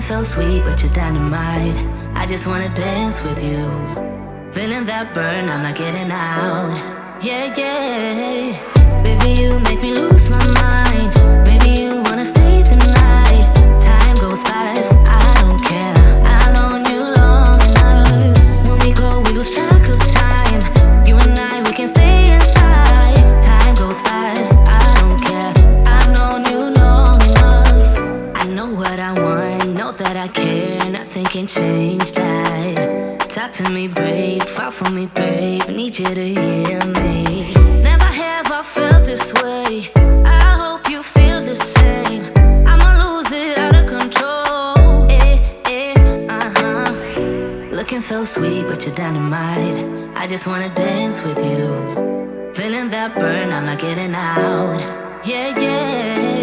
So sweet, but you're dynamite. I just wanna dance with you. Feeling that burn, I'm not getting out. Yeah, yeah. Baby, you make me lose my mind. can change that. Talk to me, babe. Fall for me, babe. I need you to hear me. Never have I felt this way. I hope you feel the same. I'ma lose it out of control. Eh, eh, uh huh. Looking so sweet, but you're dynamite. I just wanna dance with you. Feeling that burn, I'm not getting out. Yeah, yeah.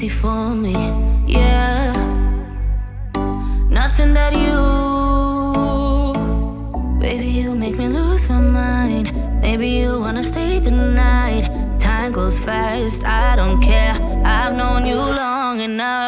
easy for me, yeah. Nothing that you, baby, you make me lose my mind. Maybe you wanna stay the night. Time goes fast, I don't care. I've known you long enough.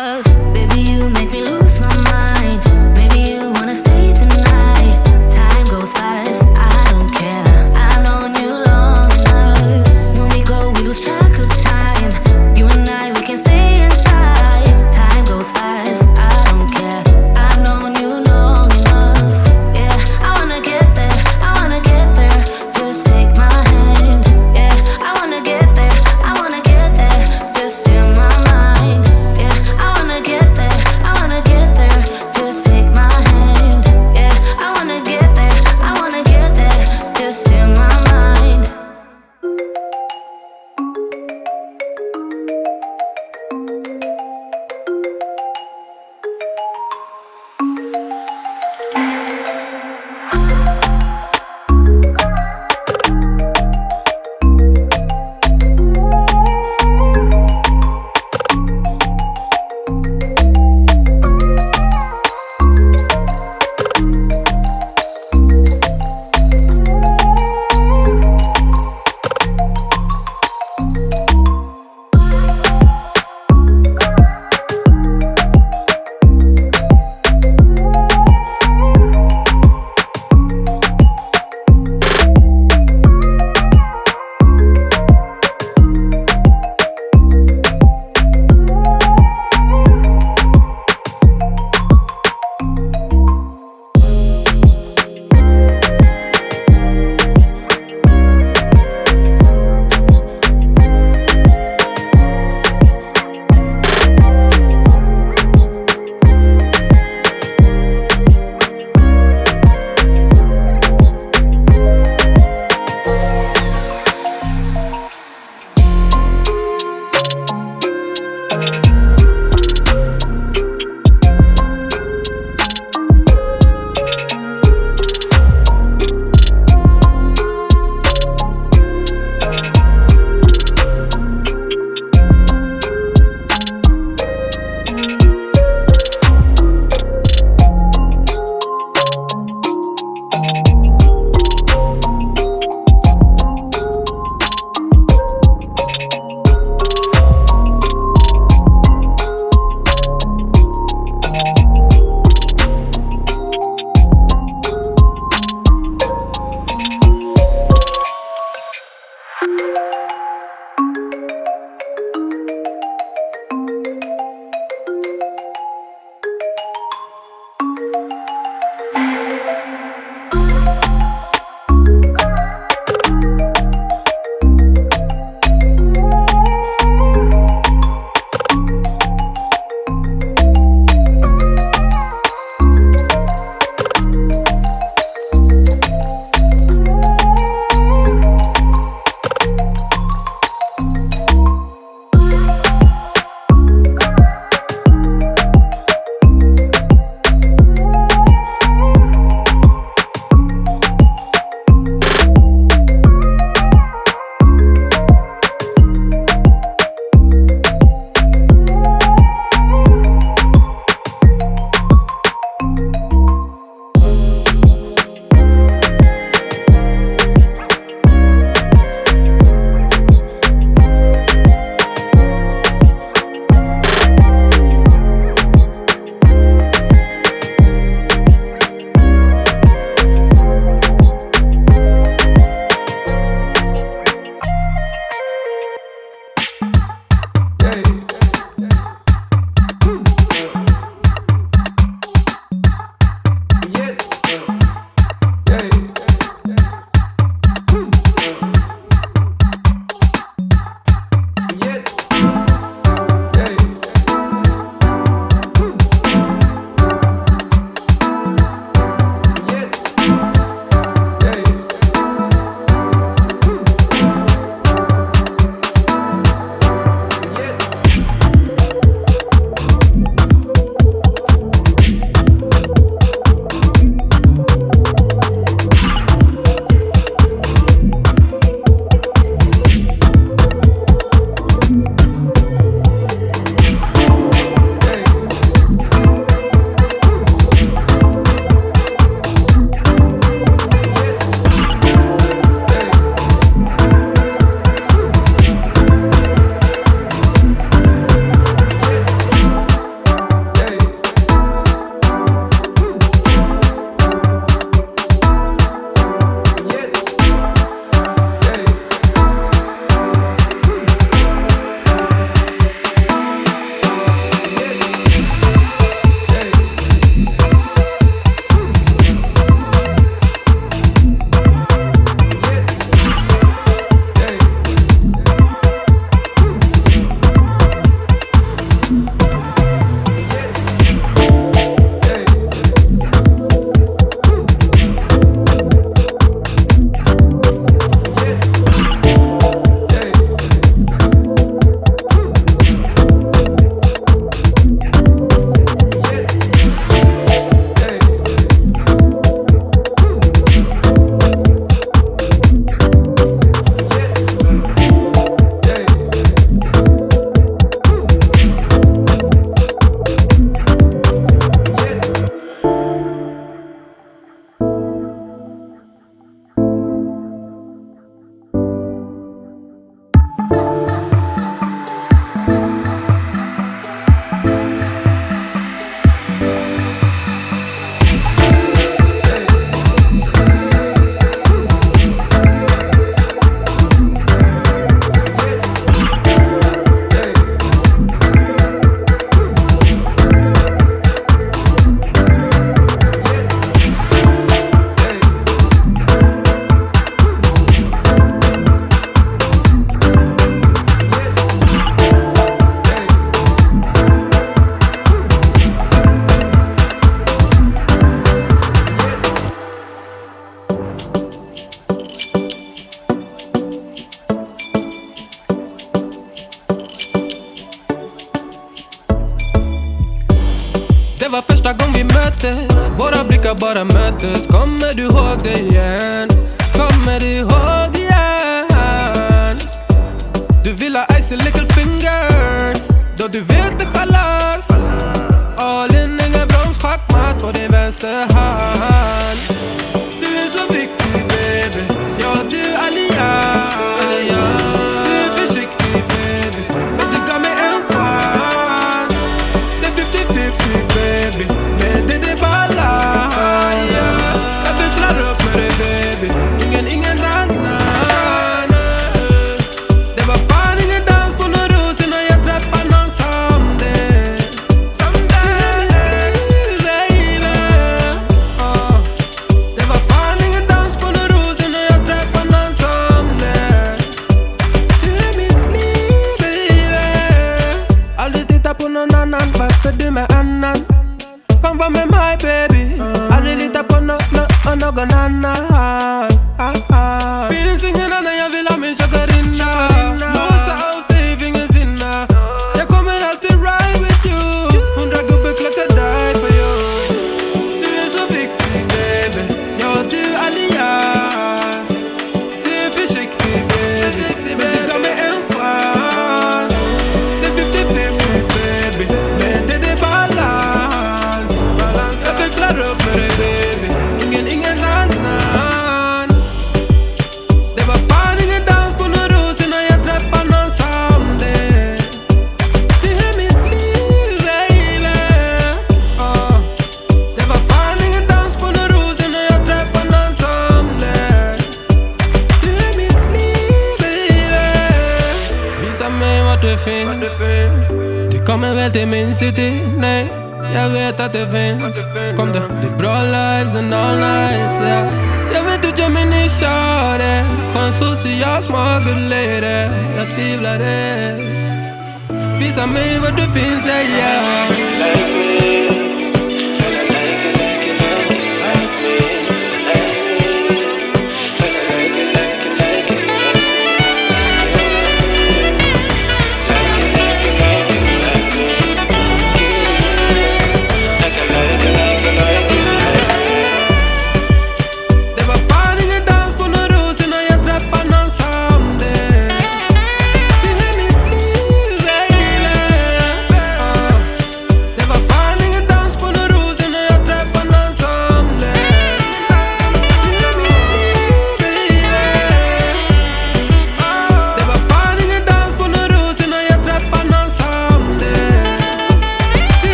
Detective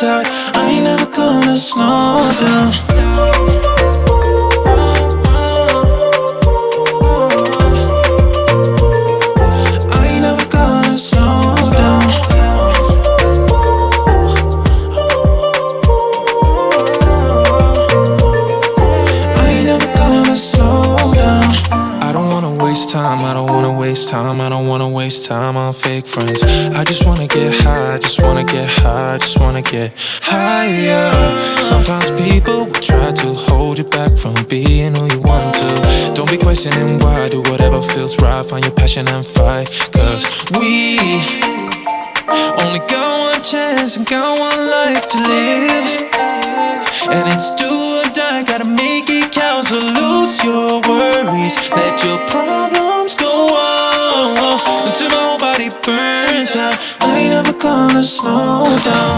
I ain't never gonna slow down. wanna get higher. Sometimes people will try to hold you back from being who you want to. Don't be questioning why, do whatever feels right Find your passion and fight. Cause we only got one chance and got one life to live. And it's do or die, gotta make it count. So lose your worries, let your problems go on Until my whole body burns out. I ain't never gonna slow down.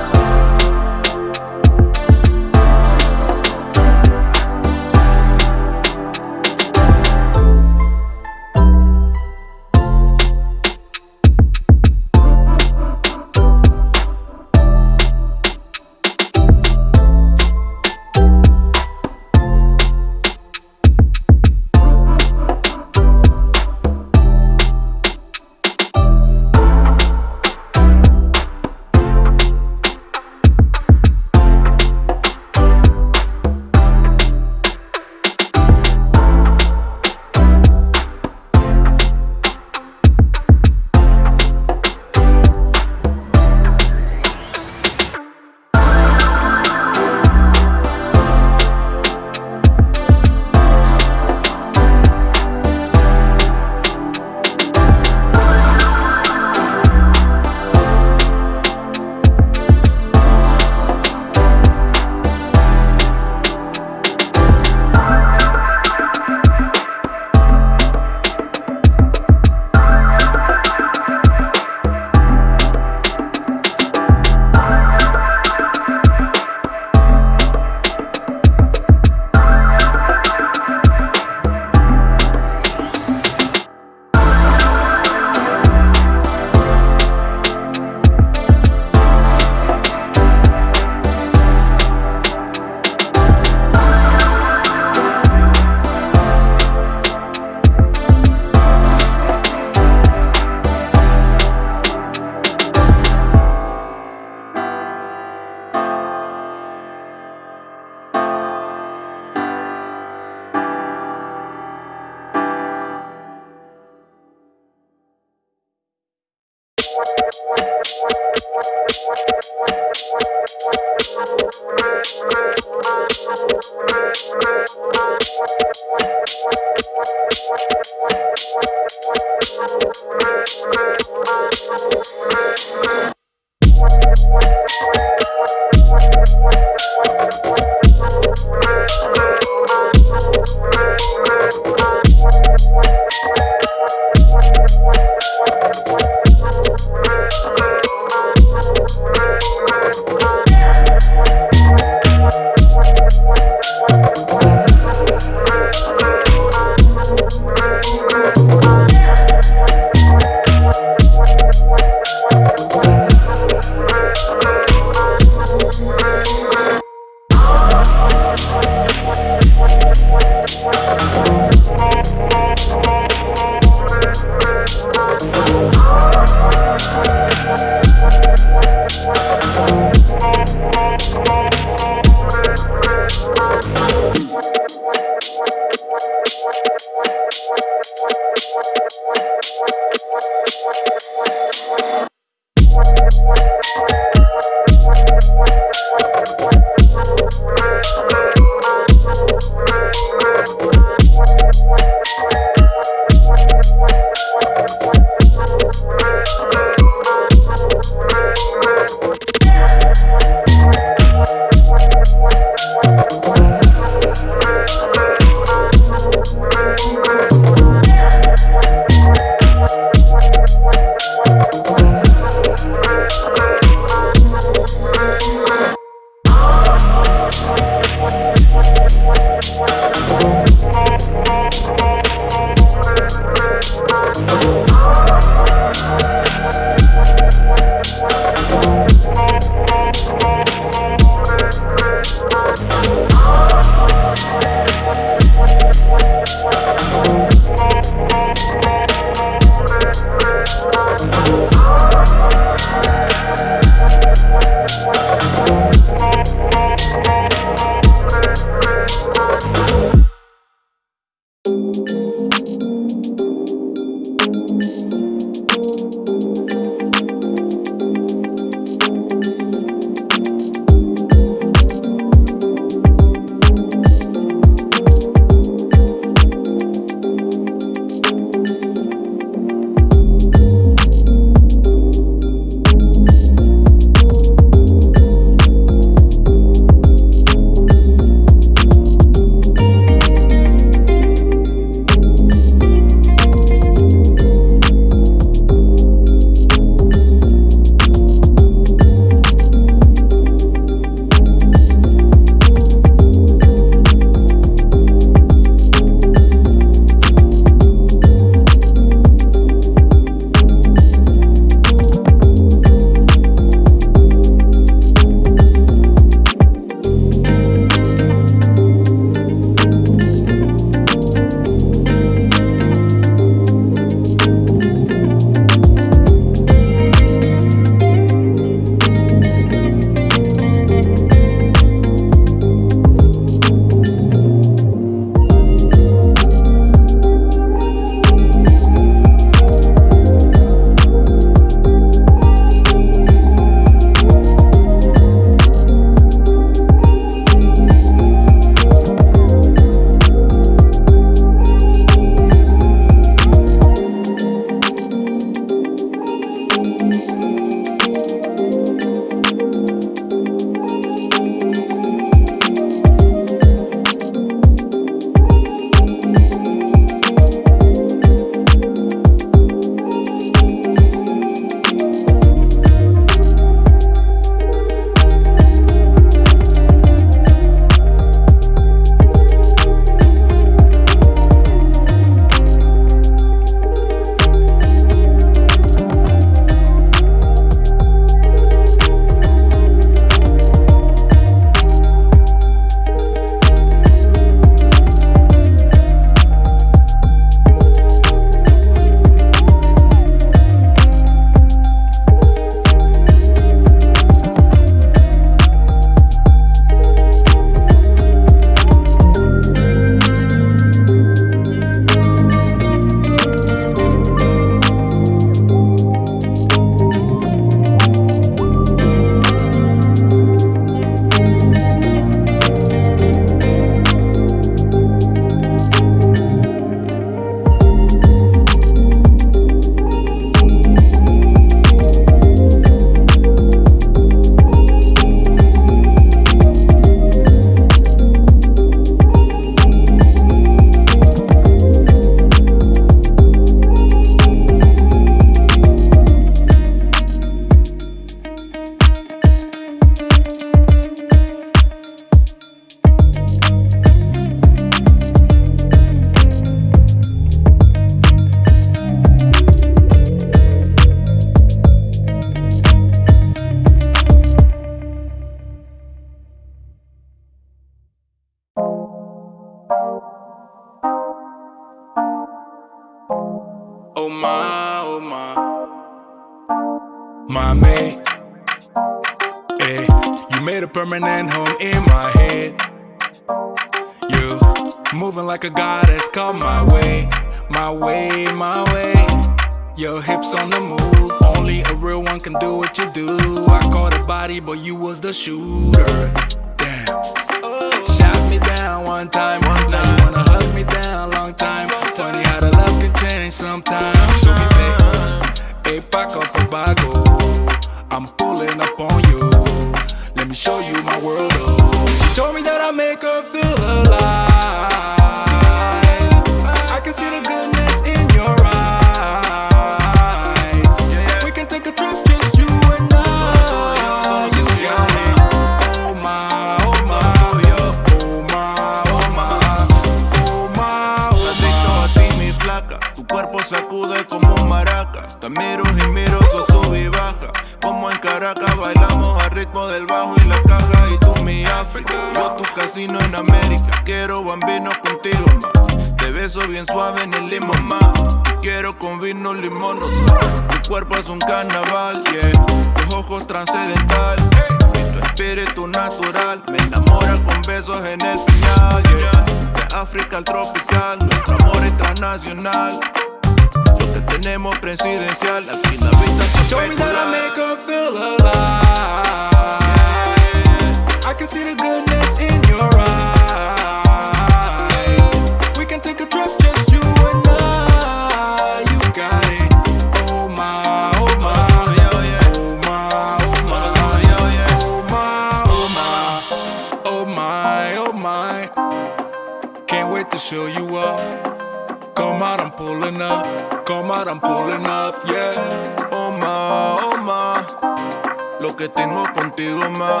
Catamaran pulling up, yeah. Oh, ma, oh, ma. Lo que tengo contigo, ma.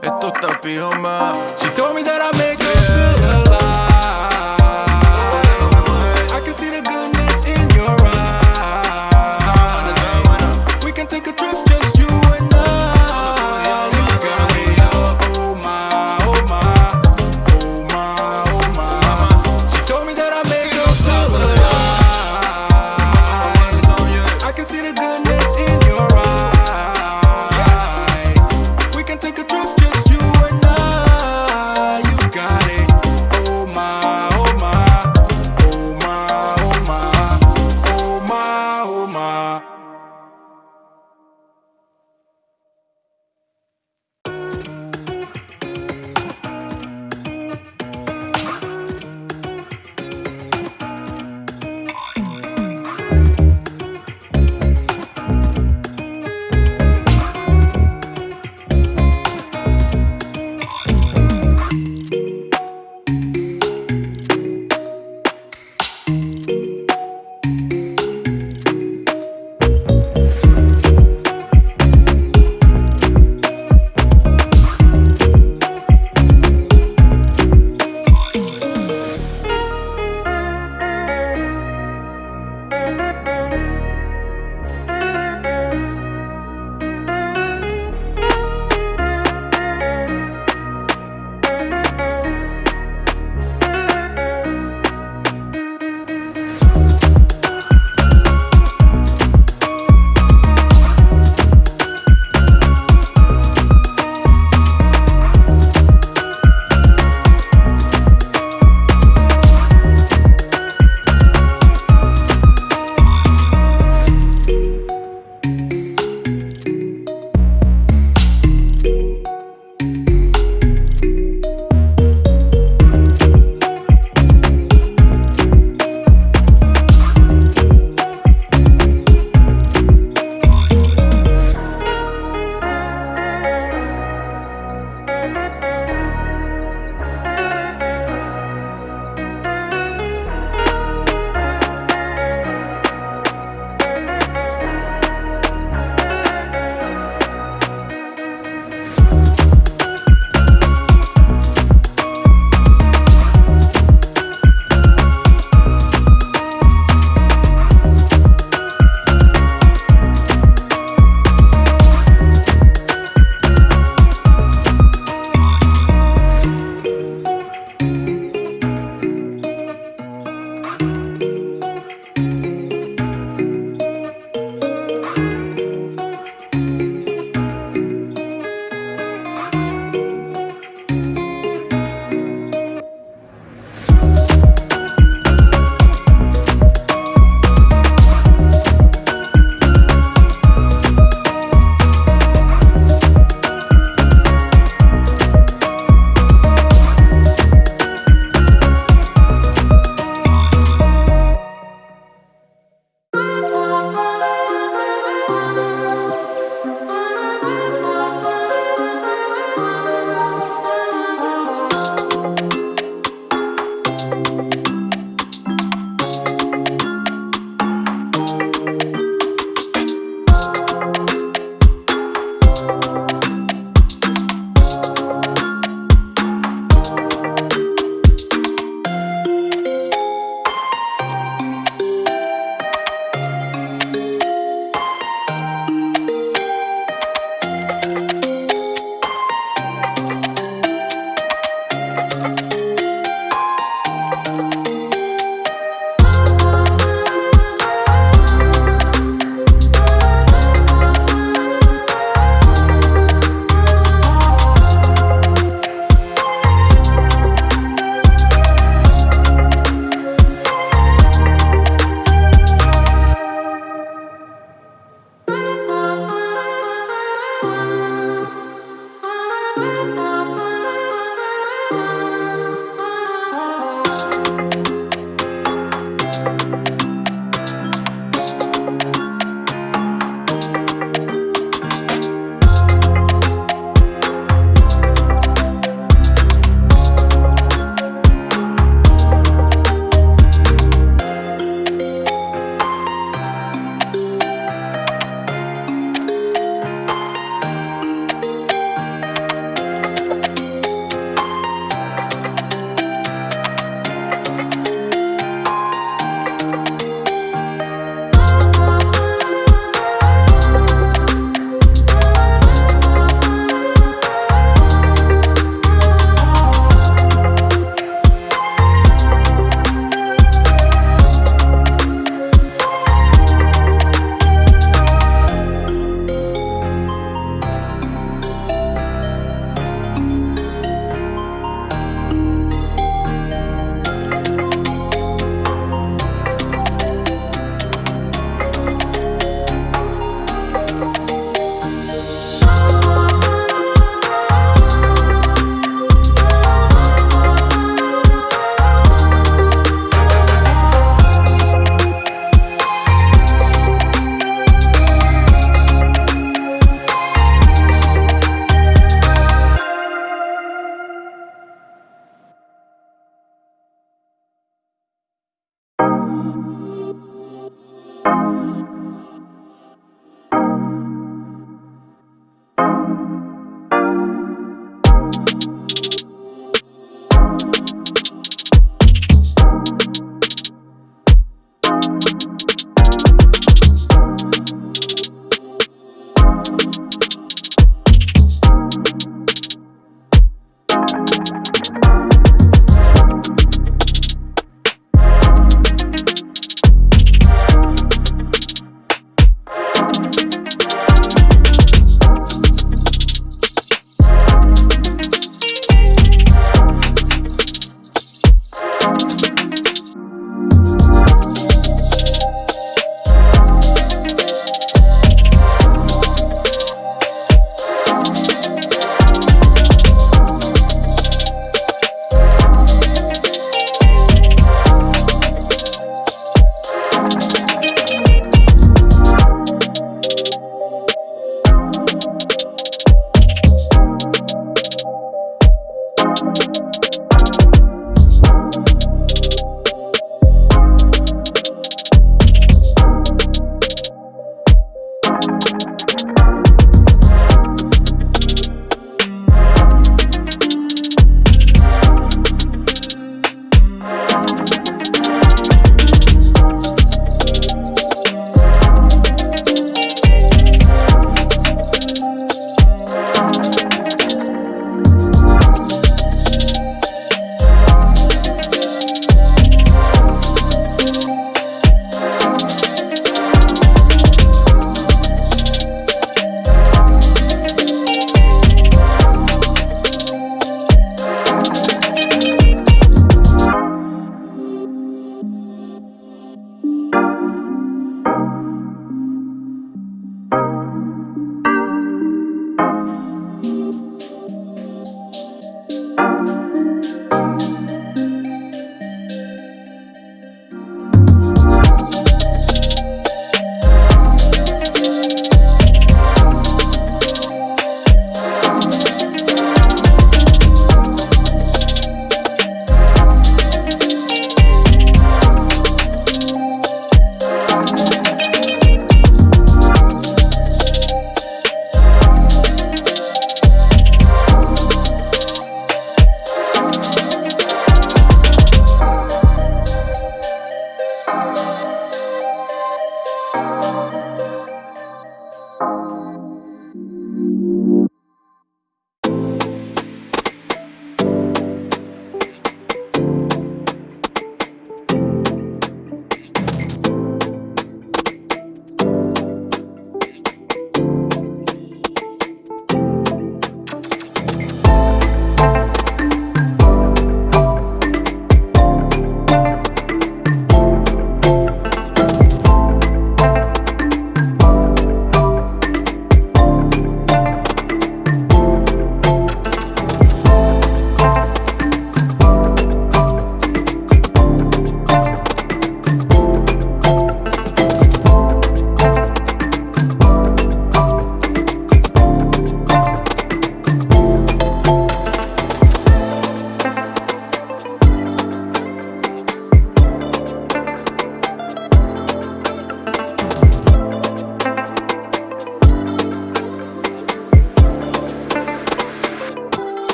Esto está fijo, ma. She told me that I made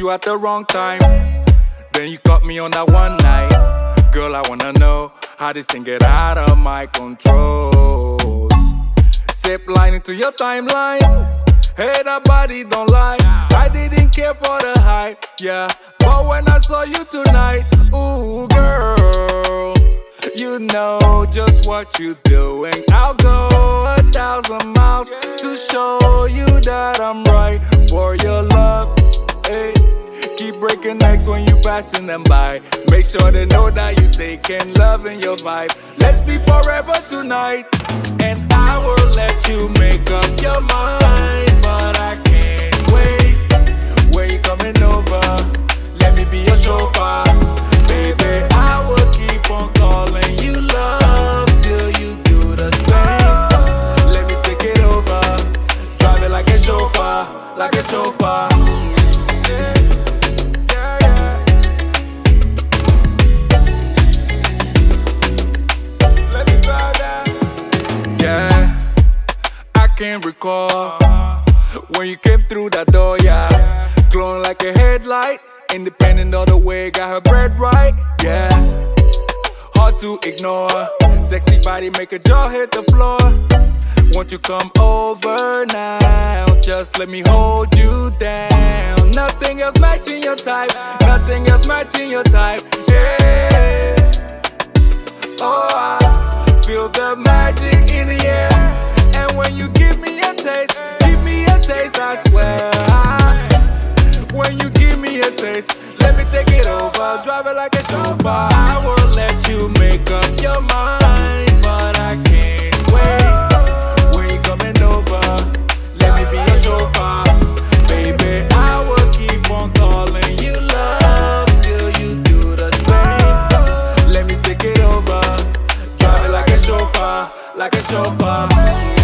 you at the wrong time. Then you caught me on that one night. Girl, I wanna know how this thing get out of my control. Zip line into your timeline. Hey, that body don't lie. I didn't care for the hype, yeah. But when I saw you tonight, ooh, girl, you know just what you're doing. I'll go a thousand miles to show you that I'm right for your love. Hey, keep breaking necks when you passing them by. Make sure they know that you taking love in your vibe. Let's be forever tonight, and I will let you make up your mind, but I can't wait. When you coming over, let me be your chauffeur, baby. I will keep on calling you love till you do the same. Let me take it over, drive it like a chauffeur, like a chauffeur. Yeah, yeah. Let me drive that. Yeah, I can't recall when you came through that door, yeah. Glowing like a headlight, independent of the way, got her bread right, yeah. Hard to ignore, sexy body make a jaw hit the floor. Won't you come over now? Just let me hold you down. Nothing else matching your type, nothing else matching your type, yeah. Oh, I feel the magic in the air. And when you give me a taste, give me a taste, I swear. I, when you give me a taste, let me take it over. Drive it like a chauffeur. I will let you make up your mind, but I can't wait. When you coming over, let me be your chauffeur. Baby, I will keep on calling you love till you do the same. Let me take it over. Drive it like a chauffeur, like a chauffeur.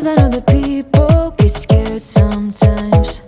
Cause I know that people get scared sometimes.